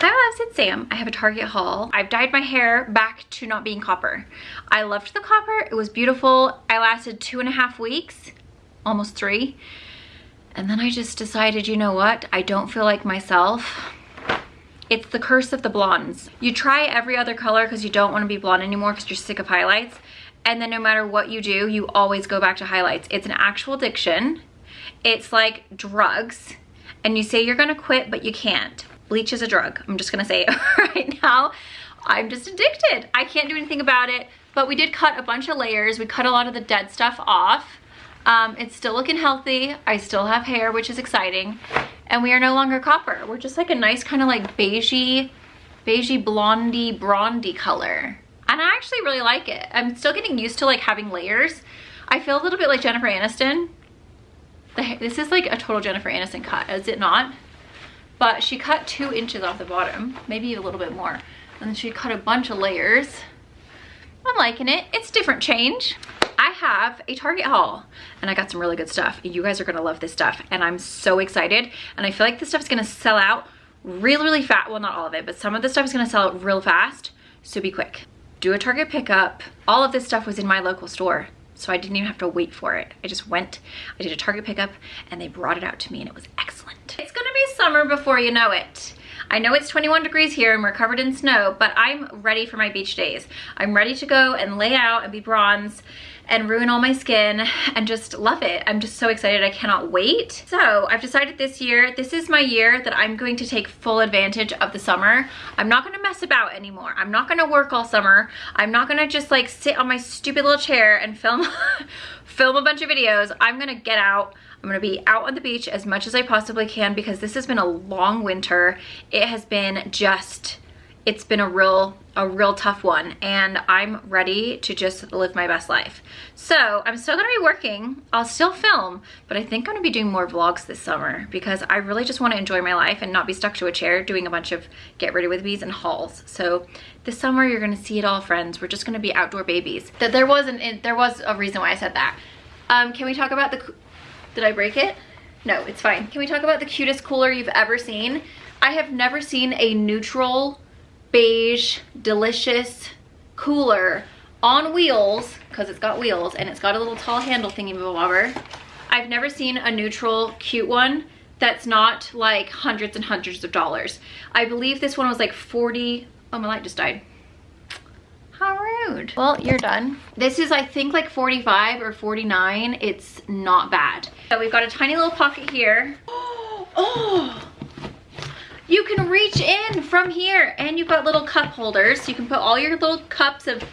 Hi loves, it's Sam. I have a Target haul. I've dyed my hair back to not being copper. I loved the copper, it was beautiful. I lasted two and a half weeks, almost three. And then I just decided, you know what? I don't feel like myself. It's the curse of the blondes. You try every other color because you don't want to be blonde anymore because you're sick of highlights. And then no matter what you do, you always go back to highlights. It's an actual addiction. It's like drugs. And you say you're gonna quit, but you can't bleach is a drug. I'm just gonna say it right now. I'm just addicted. I can't do anything about it, but we did cut a bunch of layers. We cut a lot of the dead stuff off. Um, it's still looking healthy. I still have hair, which is exciting. And we are no longer copper. We're just like a nice kind of like beigey, beigey blondie, brondy color. And I actually really like it. I'm still getting used to like having layers. I feel a little bit like Jennifer Aniston. This is like a total Jennifer Aniston cut, is it not? But she cut two inches off the bottom, maybe a little bit more. And then she cut a bunch of layers. I'm liking it. It's different change. I have a Target haul and I got some really good stuff. You guys are gonna love this stuff and I'm so excited. And I feel like this stuff is gonna sell out really, really fast. Well, not all of it, but some of the stuff is gonna sell out real fast. So be quick. Do a Target pickup. All of this stuff was in my local store. So I didn't even have to wait for it. I just went, I did a Target pickup and they brought it out to me and it was excellent. It's gonna be summer before you know it. I know it's 21 degrees here and we're covered in snow, but I'm ready for my beach days. I'm ready to go and lay out and be bronze and ruin all my skin and just love it. I'm just so excited. I cannot wait. So I've decided this year, this is my year that I'm going to take full advantage of the summer. I'm not gonna mess about anymore. I'm not gonna work all summer. I'm not gonna just like sit on my stupid little chair and film, film a bunch of videos. I'm gonna get out. I'm gonna be out on the beach as much as I possibly can because this has been a long winter. It has been just, it's been a real a real tough one and I'm ready to just live my best life. So I'm still gonna be working, I'll still film, but I think I'm gonna be doing more vlogs this summer because I really just wanna enjoy my life and not be stuck to a chair doing a bunch of get ready with me's and hauls. So this summer you're gonna see it all friends. We're just gonna be outdoor babies. That There was, an, there was a reason why I said that. Um, can we talk about the, did I break it? No, it's fine. Can we talk about the cutest cooler you've ever seen? I have never seen a neutral beige, delicious cooler on wheels, because it's got wheels and it's got a little tall handle thingy bobber. I've never seen a neutral cute one that's not like hundreds and hundreds of dollars. I believe this one was like 40, oh my light just died. How rude. Well, you're done. This is, I think, like 45 or 49. It's not bad. So we've got a tiny little pocket here. Oh, you can reach in from here and you've got little cup holders. You can put all your little cups of,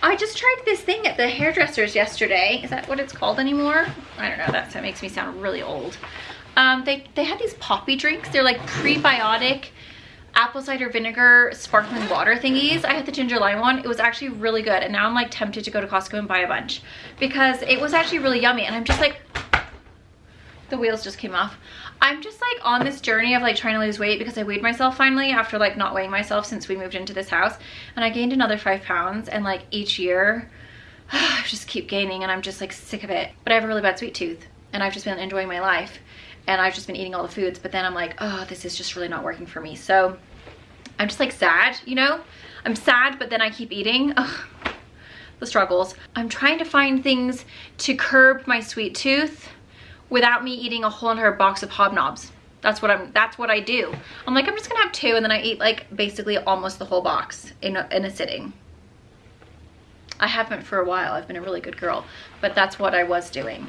I just tried this thing at the hairdresser's yesterday. Is that what it's called anymore? I don't know, That's, that makes me sound really old. Um, they, they had these Poppi drinks. They're like prebiotic apple cider vinegar sparkling water thingies. I had the ginger lime one. It was actually really good. And now I'm like tempted to go to Costco and buy a bunch because it was actually really yummy. And I'm just like, the wheels just came off. I'm just like on this journey of like trying to lose weight because I weighed myself finally after like not weighing myself since we moved into this house. And I gained another five pounds and like each year I just keep gaining and I'm just like sick of it. But I have a really bad sweet tooth and I've just been enjoying my life and I've just been eating all the foods but then I'm like oh this is just really not working for me. So I'm just like sad you know? I'm sad but then I keep eating. Ugh, the struggles. I'm trying to find things to curb my sweet tooth without me eating a whole entire box of hobnobs. That's what I'm, that's what I do. I'm like, I'm just gonna have two and then I eat like basically almost the whole box in a, in a sitting. I haven't for a while. I've been a really good girl, but that's what I was doing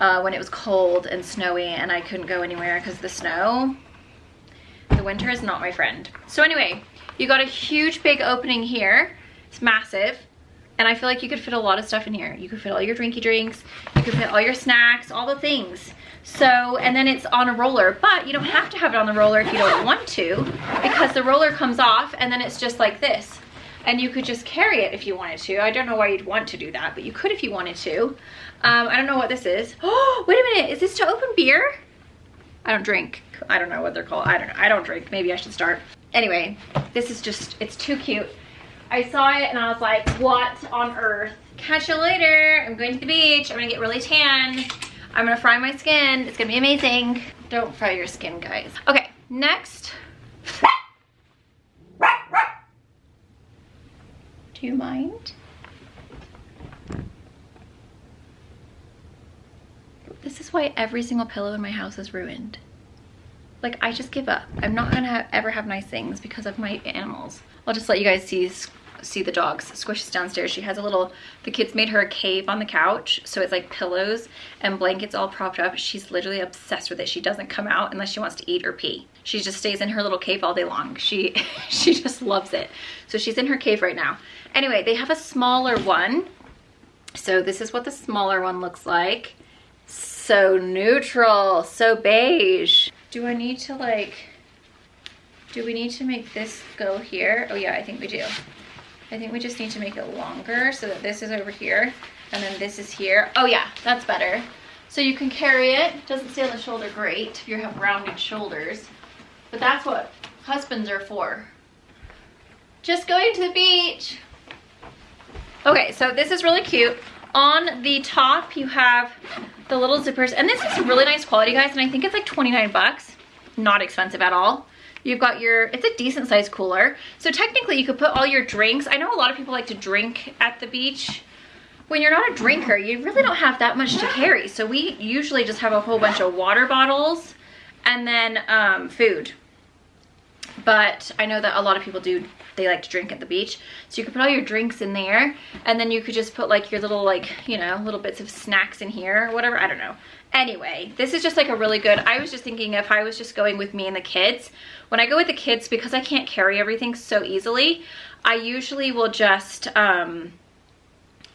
uh, when it was cold and snowy and I couldn't go anywhere because the snow, the winter is not my friend. So anyway, you got a huge big opening here. It's massive. And I feel like you could fit a lot of stuff in here. You could fit all your drinky drinks, you could fit all your snacks, all the things. So, and then it's on a roller, but you don't have to have it on the roller if you don't want to, because the roller comes off and then it's just like this. And you could just carry it if you wanted to. I don't know why you'd want to do that, but you could if you wanted to. Um, I don't know what this is. Oh, wait a minute, is this to open beer? I don't drink. I don't know what they're called. I don't know. I don't drink. Maybe I should start. Anyway, this is just, it's too cute. I saw it and I was like, what on earth? Catch you later. I'm going to the beach. I'm gonna get really tan. I'm gonna fry my skin. It's gonna be amazing. Don't fry your skin, guys. Okay, next. Do you mind? This is why every single pillow in my house is ruined. Like, I just give up. I'm not gonna have, ever have nice things because of my animals. I'll just let you guys see see the dogs. Squish is downstairs. She has a little, the kids made her a cave on the couch. So it's like pillows and blankets all propped up. She's literally obsessed with it. She doesn't come out unless she wants to eat or pee. She just stays in her little cave all day long. She, she just loves it. So she's in her cave right now. Anyway, they have a smaller one. So this is what the smaller one looks like. So neutral, so beige. Do I need to like, do we need to make this go here? Oh yeah, I think we do. I think we just need to make it longer so that this is over here and then this is here. Oh yeah, that's better. So you can carry it. Doesn't stay on the shoulder great if you have rounded shoulders. But that's what husbands are for. Just going to the beach. Okay, so this is really cute. On the top, you have the little zippers. And this is really nice quality, guys. And I think it's like 29 bucks. Not expensive at all. You've got your, it's a decent sized cooler. So technically you could put all your drinks. I know a lot of people like to drink at the beach. When you're not a drinker, you really don't have that much to carry. So we usually just have a whole bunch of water bottles and then um, food. But I know that a lot of people do, they like to drink at the beach. So you could put all your drinks in there and then you could just put like your little like, you know, little bits of snacks in here or whatever. I don't know. Anyway, this is just like a really good, I was just thinking if I was just going with me and the kids, when I go with the kids, because I can't carry everything so easily, I usually will just, um,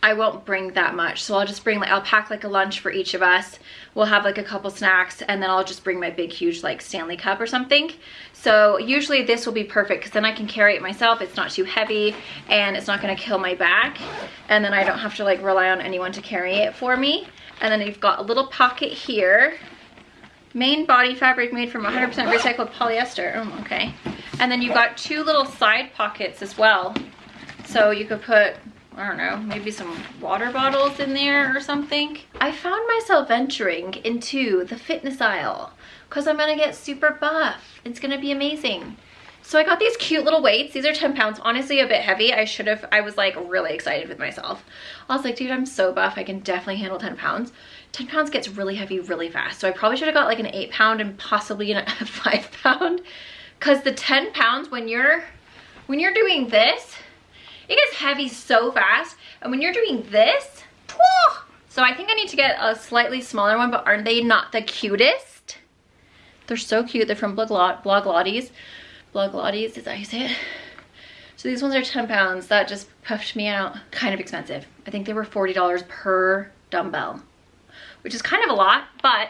I won't bring that much. So I'll just bring, like, I'll pack like a lunch for each of us. We'll have like a couple snacks and then I'll just bring my big, huge like Stanley cup or something. So usually this will be perfect because then I can carry it myself. It's not too heavy and it's not gonna kill my back. And then I don't have to like rely on anyone to carry it for me. And then you've got a little pocket here. Main body fabric made from 100% recycled polyester. Oh, okay. And then you've got two little side pockets as well. So you could put, I don't know, maybe some water bottles in there or something. I found myself venturing into the fitness aisle because I'm gonna get super buff. It's gonna be amazing. So I got these cute little weights. These are 10 pounds, honestly a bit heavy. I should have, I was like really excited with myself. I was like, dude, I'm so buff. I can definitely handle 10 pounds. 10 pounds gets really heavy really fast. So I probably should have got like an eight pound and possibly a five pound. Cause the 10 pounds when you're, when you're doing this, it gets heavy so fast. And when you're doing this, so I think I need to get a slightly smaller one, but aren't they not the cutest? They're so cute. They're from Blogilates. Blogilates, is that how you say it? So these ones are 10 pounds. That just puffed me out. Kind of expensive. I think they were $40 per dumbbell, which is kind of a lot, but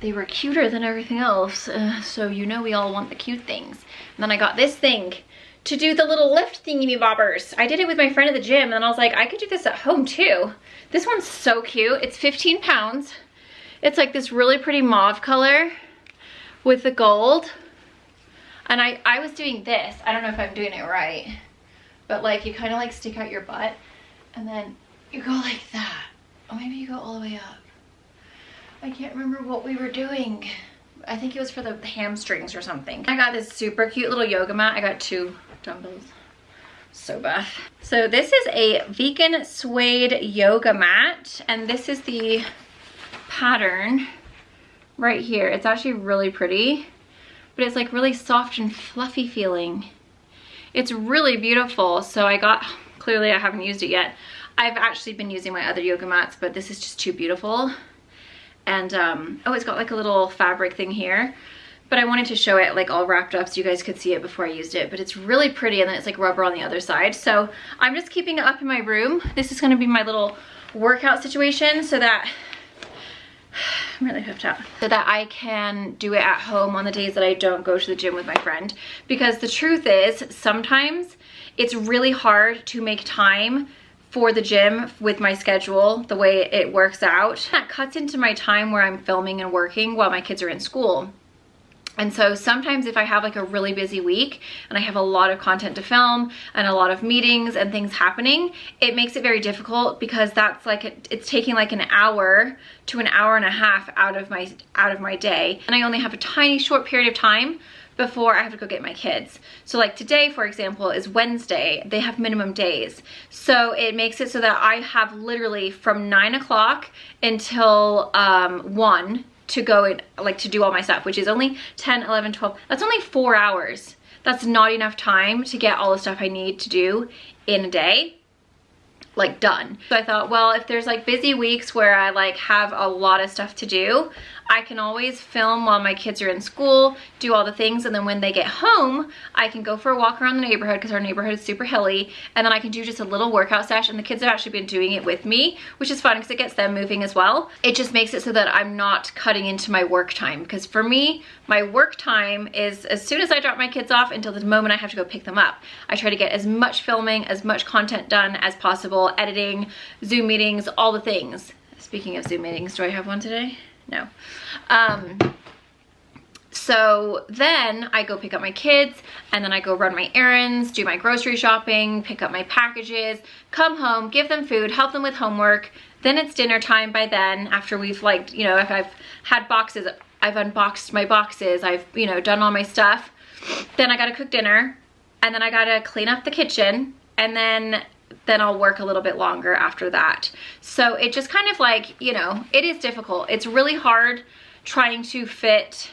they were cuter than everything else. Uh, so you know we all want the cute things. And then I got this thing to do the little lift thingy bobbers. I did it with my friend at the gym and I was like, I could do this at home too. This one's so cute. It's 15 pounds. It's like this really pretty mauve color with the gold. And I, I was doing this. I don't know if I'm doing it right. But like you kind of like stick out your butt and then you go like that. Or maybe you go all the way up. I can't remember what we were doing. I think it was for the hamstrings or something. I got this super cute little yoga mat. I got two dumbbells. So bad. So this is a vegan suede yoga mat. And this is the pattern right here. It's actually really pretty but it's like really soft and fluffy feeling. It's really beautiful. So I got, clearly I haven't used it yet. I've actually been using my other yoga mats, but this is just too beautiful. And, um, oh, it's got like a little fabric thing here. But I wanted to show it like all wrapped up so you guys could see it before I used it. But it's really pretty and then it's like rubber on the other side. So I'm just keeping it up in my room. This is gonna be my little workout situation so that I'm really hooked up. So that I can do it at home on the days that I don't go to the gym with my friend. Because the truth is, sometimes it's really hard to make time for the gym with my schedule, the way it works out. That cuts into my time where I'm filming and working while my kids are in school. And so sometimes if I have like a really busy week and I have a lot of content to film and a lot of meetings and things happening, it makes it very difficult because that's like, it's taking like an hour to an hour and a half out of my, out of my day. And I only have a tiny short period of time before I have to go get my kids. So like today, for example, is Wednesday. They have minimum days. So it makes it so that I have literally from nine o'clock until um, one to go and like to do all my stuff, which is only 10, 11, 12. That's only four hours. That's not enough time to get all the stuff I need to do in a day like done. So I thought, well, if there's like busy weeks where I like have a lot of stuff to do, I can always film while my kids are in school, do all the things, and then when they get home, I can go for a walk around the neighborhood because our neighborhood is super hilly, and then I can do just a little workout session. The kids have actually been doing it with me, which is fun because it gets them moving as well. It just makes it so that I'm not cutting into my work time because for me, my work time is as soon as I drop my kids off until the moment I have to go pick them up. I try to get as much filming, as much content done as possible, editing, Zoom meetings, all the things. Speaking of Zoom meetings, do I have one today? No. Um, so then I go pick up my kids and then I go run my errands, do my grocery shopping, pick up my packages, come home, give them food, help them with homework. Then it's dinner time by then after we've like, you know, if I've had boxes, I've unboxed my boxes, I've, you know, done all my stuff. Then I gotta cook dinner and then I gotta clean up the kitchen and then then I'll work a little bit longer after that. So it just kind of like, you know, it is difficult. It's really hard trying to fit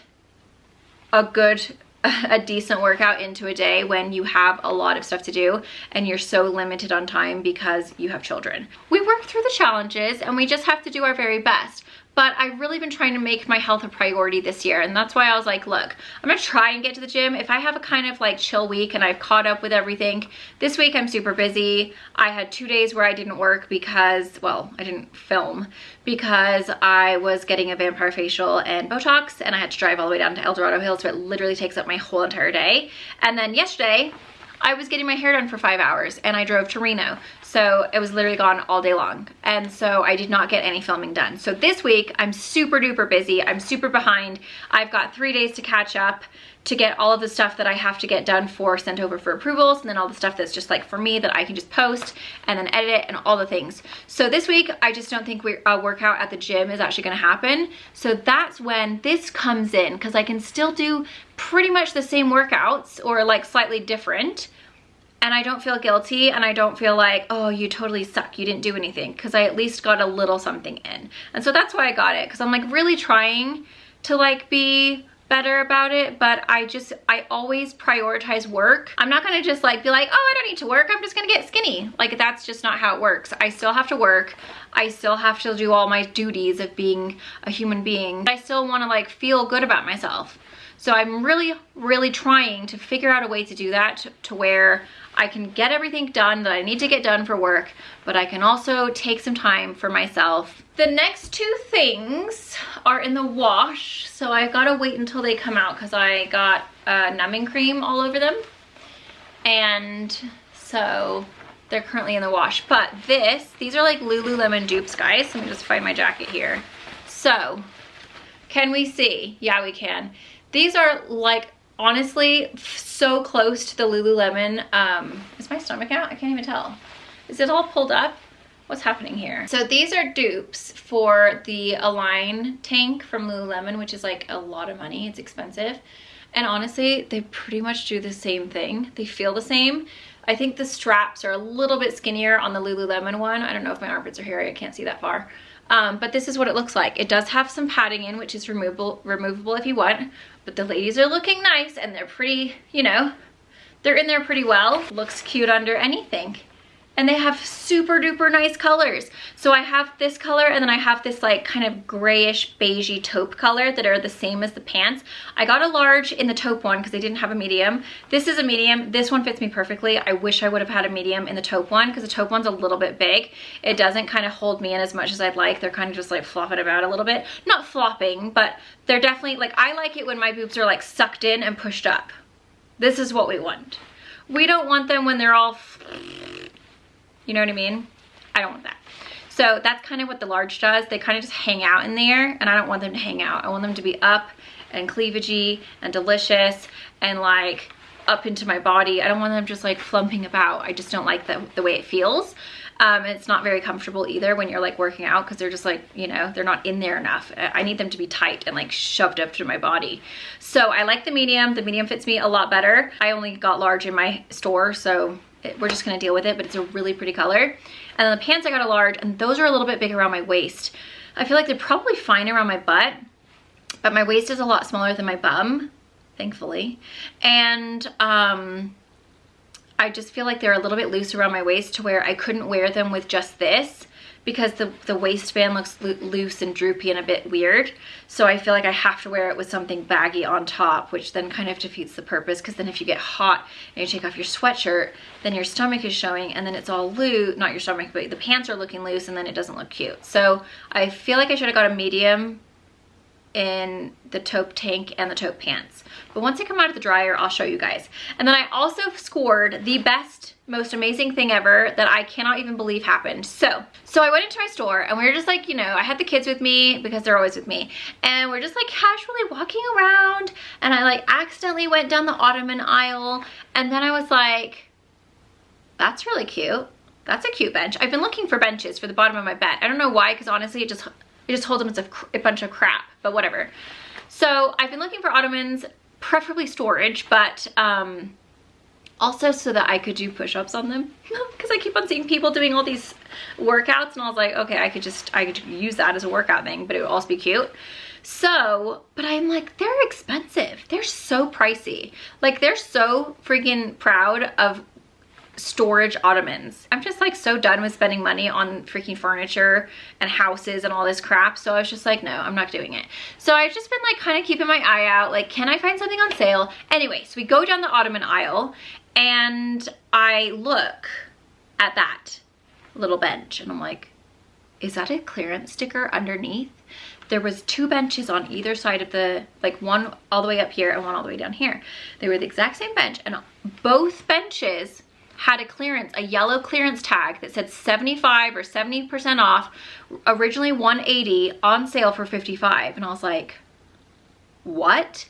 a good a decent workout into a day when you have a lot of stuff to do and you're so limited on time because you have children. We work through the challenges and we just have to do our very best but I've really been trying to make my health a priority this year and that's why I was like look I'm gonna try and get to the gym. If I have a kind of like chill week and I've caught up with everything this week I'm super busy. I had two days where I didn't work because well I didn't film because I was getting a vampire facial and Botox and I had to drive all the way down to El Dorado Hills so it literally takes up my whole entire day. And then yesterday I was getting my hair done for five hours and I drove to Reno. So it was literally gone all day long. And so I did not get any filming done. So this week I'm super duper busy. I'm super behind. I've got three days to catch up to get all of the stuff that I have to get done for sent over for approvals and then all the stuff that's just like for me that I can just post and then edit it and all the things. So this week I just don't think we, a workout at the gym is actually gonna happen. So that's when this comes in because I can still do pretty much the same workouts or like slightly different and I don't feel guilty and I don't feel like, oh, you totally suck, you didn't do anything because I at least got a little something in. And so that's why I got it because I'm like really trying to like be better about it, but I just, I always prioritize work. I'm not gonna just like be like, oh, I don't need to work, I'm just gonna get skinny. Like that's just not how it works. I still have to work. I still have to do all my duties of being a human being. I still wanna like feel good about myself. So I'm really, really trying to figure out a way to do that to, to where I can get everything done that I need to get done for work, but I can also take some time for myself. The next two things are in the wash, so I've gotta wait until they come out because I got uh, numbing cream all over them. And so they're currently in the wash. But this, these are like Lululemon dupes, guys. Let me just find my jacket here. So, can we see? Yeah, we can. These are like honestly so close to the Lululemon. Um, is my stomach out? I can't even tell. Is it all pulled up? What's happening here? So these are dupes for the Align tank from Lululemon, which is like a lot of money. It's expensive. And honestly, they pretty much do the same thing. They feel the same. I think the straps are a little bit skinnier on the Lululemon one. I don't know if my armpits are hairy. I can't see that far. Um, but this is what it looks like. It does have some padding in, which is removable, removable if you want. But the ladies are looking nice and they're pretty, you know, they're in there pretty well. Looks cute under anything and they have super duper nice colors. So I have this color and then I have this like kind of grayish beigey taupe color that are the same as the pants. I got a large in the taupe one because they didn't have a medium. This is a medium. This one fits me perfectly. I wish I would have had a medium in the taupe one because the taupe one's a little bit big. It doesn't kind of hold me in as much as I'd like. They're kind of just like flopping about a little bit. Not flopping, but they're definitely like, I like it when my boobs are like sucked in and pushed up. This is what we want. We don't want them when they're all you know what I mean? I don't want that. So that's kind of what the large does. They kind of just hang out in there and I don't want them to hang out. I want them to be up and cleavagey and delicious and like up into my body. I don't want them just like flumping about. I just don't like the, the way it feels. Um, it's not very comfortable either when you're like working out because they're just like, you know, they're not in there enough. I need them to be tight and like shoved up to my body. So I like the medium. The medium fits me a lot better. I only got large in my store, so it, we're just gonna deal with it, but it's a really pretty color. And then the pants I got a large and those are a little bit big around my waist. I feel like they're probably fine around my butt, but my waist is a lot smaller than my bum, thankfully. And um, I just feel like they're a little bit loose around my waist to where I couldn't wear them with just this because the, the waistband looks lo loose and droopy and a bit weird. So I feel like I have to wear it with something baggy on top, which then kind of defeats the purpose because then if you get hot and you take off your sweatshirt, then your stomach is showing and then it's all loose, not your stomach, but the pants are looking loose and then it doesn't look cute. So I feel like I should have got a medium in the taupe tank and the taupe pants. But once I come out of the dryer, I'll show you guys. And then I also scored the best, most amazing thing ever that I cannot even believe happened. So, so I went into my store and we were just like, you know, I had the kids with me because they're always with me. And we're just like casually walking around and I like accidentally went down the ottoman aisle. And then I was like, that's really cute. That's a cute bench. I've been looking for benches for the bottom of my bed. I don't know why, because honestly, it just it just holds them as a, a bunch of crap, but whatever. So I've been looking for ottomans, preferably storage, but um, also so that I could do push-ups on them because I keep on seeing people doing all these workouts and I was like, okay, I could just, I could use that as a workout thing, but it would also be cute. So, but I'm like, they're expensive. They're so pricey. Like they're so freaking proud of storage ottomans. I'm just like so done with spending money on freaking furniture and houses and all this crap. So I was just like, no, I'm not doing it. So I've just been like kind of keeping my eye out. Like, can I find something on sale? Anyway, so we go down the ottoman aisle and I look at that little bench and I'm like, is that a clearance sticker underneath? There was two benches on either side of the, like one all the way up here and one all the way down here. They were the exact same bench and both benches had a clearance, a yellow clearance tag that said 75 or 70% off, originally 180 on sale for 55. And I was like, what?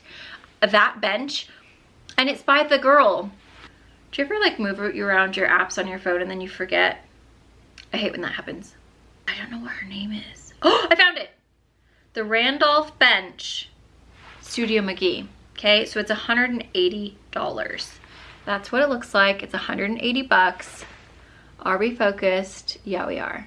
That bench? And it's by the girl. Do you ever like move around your apps on your phone and then you forget? I hate when that happens. I don't know what her name is. Oh, I found it. The Randolph Bench Studio McGee. Okay, so it's $180. That's what it looks like. It's 180 bucks. Are we focused? Yeah, we are.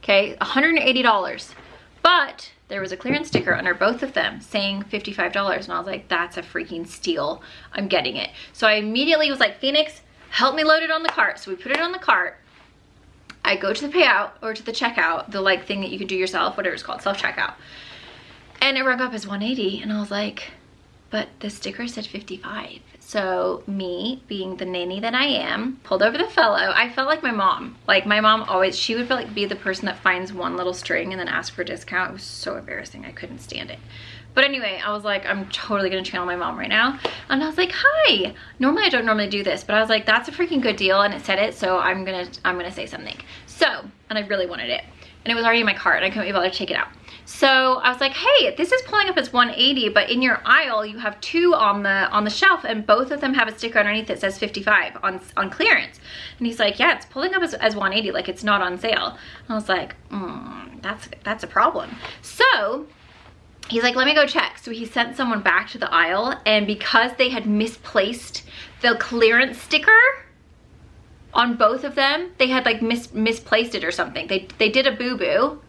Okay, $180. But there was a clearance sticker under both of them saying $55 and I was like, that's a freaking steal. I'm getting it. So I immediately was like, Phoenix, help me load it on the cart. So we put it on the cart. I go to the payout or to the checkout, the like thing that you can do yourself, whatever it's called, self-checkout. And it rung up as 180 and I was like, but the sticker said 55. So me, being the nanny that I am, pulled over the fellow. I felt like my mom. Like my mom always, she would like be the person that finds one little string and then ask for a discount. It was so embarrassing. I couldn't stand it. But anyway, I was like, I'm totally gonna channel my mom right now. And I was like, hi. Normally I don't normally do this, but I was like, that's a freaking good deal. And it said it, so I'm gonna, I'm gonna say something. So, and I really wanted it. And it was already in my cart and I couldn't be bothered to take it out. So I was like, hey, this is pulling up as 180, but in your aisle, you have two on the on the shelf and both of them have a sticker underneath that says 55 on, on clearance. And he's like, yeah, it's pulling up as, as 180, like it's not on sale. And I was like, mm, that's, that's a problem. So he's like, let me go check. So he sent someone back to the aisle and because they had misplaced the clearance sticker, on both of them, they had like mis misplaced it or something. They, they did a boo-boo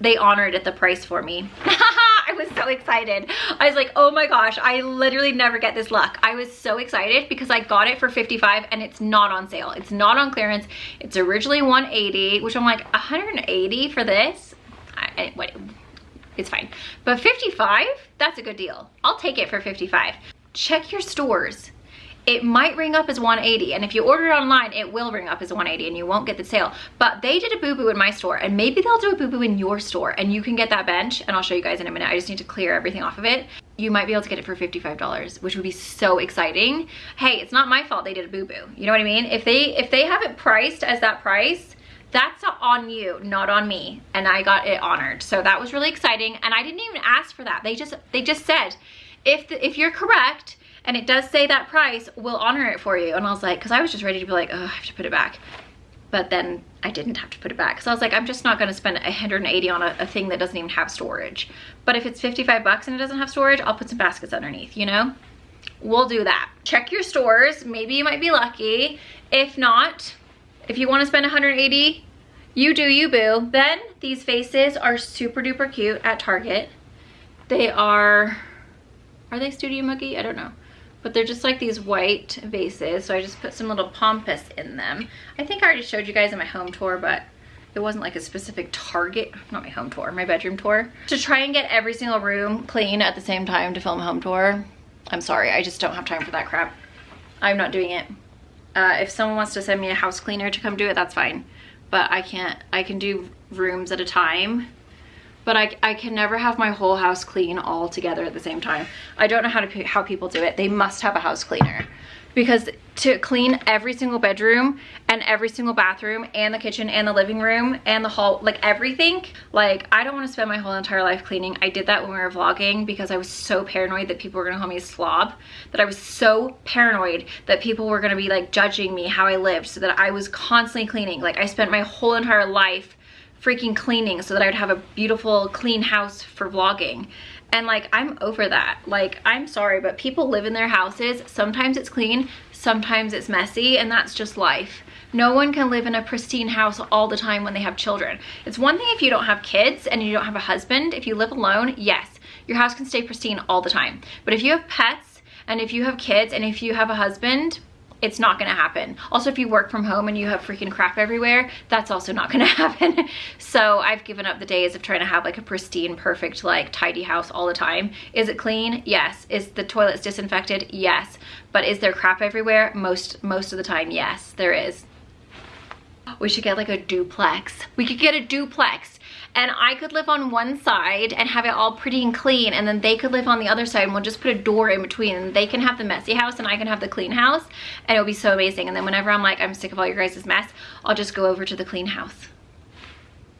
they honored at the price for me. I was so excited. I was like, oh my gosh, I literally never get this luck. I was so excited because I got it for 55 and it's not on sale. It's not on clearance. It's originally 180, which I'm like, 180 for this? I, what, it's fine. But 55, that's a good deal. I'll take it for 55. Check your stores it might ring up as 180 and if you order it online it will ring up as 180 and you won't get the sale. But they did a boo-boo in my store and maybe they'll do a boo-boo in your store and you can get that bench and I'll show you guys in a minute. I just need to clear everything off of it. You might be able to get it for $55 which would be so exciting. Hey it's not my fault they did a boo-boo. You know what I mean? If they if they have it priced as that price that's on you not on me. And I got it honored. So that was really exciting and I didn't even ask for that. They just they just said if the, if you're correct and it does say that price, we'll honor it for you. And I was like, because I was just ready to be like, oh, I have to put it back. but then I didn't have to put it back. So I was like, I'm just not gonna spend 180 on a, a thing that doesn't even have storage. But if it's 55 bucks and it doesn't have storage, I'll put some baskets underneath, you know? We'll do that. Check your stores, maybe you might be lucky. If not, if you wanna spend 180, you do you boo. Then these faces are super duper cute at Target. They are, are they Studio McGee? I don't know but they're just like these white vases. So I just put some little pampas in them. I think I already showed you guys in my home tour, but it wasn't like a specific target, not my home tour, my bedroom tour. To try and get every single room clean at the same time to film a home tour, I'm sorry, I just don't have time for that crap. I'm not doing it. Uh, if someone wants to send me a house cleaner to come do it, that's fine. But I can't, I can do rooms at a time but I, I can never have my whole house clean all together at the same time. I don't know how to how people do it. They must have a house cleaner because to clean every single bedroom and every single bathroom and the kitchen and the living room and the hall, like everything, like I don't want to spend my whole entire life cleaning. I did that when we were vlogging because I was so paranoid that people were going to call me a slob, that I was so paranoid that people were going to be like judging me how I lived so that I was constantly cleaning. Like I spent my whole entire life freaking cleaning so that I would have a beautiful clean house for vlogging. And like, I'm over that. Like, I'm sorry, but people live in their houses. Sometimes it's clean, sometimes it's messy, and that's just life. No one can live in a pristine house all the time when they have children. It's one thing if you don't have kids and you don't have a husband. If you live alone, yes, your house can stay pristine all the time. But if you have pets and if you have kids and if you have a husband, it's not gonna happen. Also, if you work from home and you have freaking crap everywhere, that's also not gonna happen. so I've given up the days of trying to have like a pristine, perfect, like tidy house all the time. Is it clean? Yes. Is the toilets disinfected? Yes. But is there crap everywhere? Most, most of the time, yes, there is. We should get like a duplex. We could get a duplex and I could live on one side and have it all pretty and clean and then they could live on the other side and we'll just put a door in between and they can have the messy house and I can have the clean house and it'll be so amazing and then whenever I'm like I'm sick of all your guys' mess I'll just go over to the clean house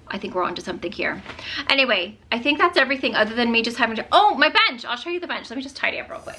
I think we're onto something here. Anyway, I think that's everything other than me just having to, oh, my bench. I'll show you the bench. Let me just tidy up real quick.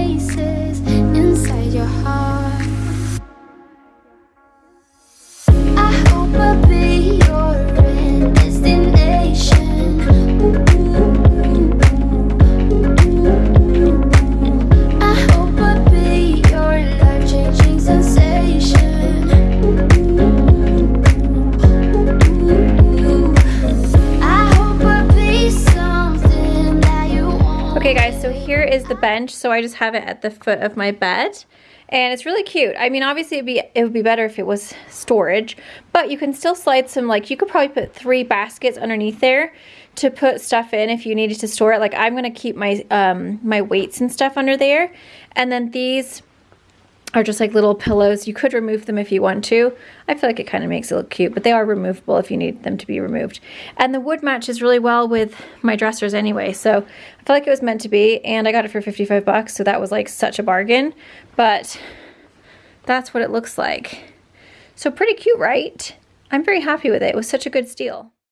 is the bench. So I just have it at the foot of my bed. And it's really cute. I mean, obviously it'd be, it would be better if it was storage, but you can still slide some, like you could probably put three baskets underneath there to put stuff in if you needed to store it. Like I'm to keep my, um, my weights and stuff under there. And then these are just like little pillows. You could remove them if you want to. I feel like it kind of makes it look cute, but they are removable if you need them to be removed. And the wood matches really well with my dressers anyway, so I feel like it was meant to be, and I got it for 55 bucks, so that was like such a bargain, but that's what it looks like. So pretty cute, right? I'm very happy with it. It was such a good steal.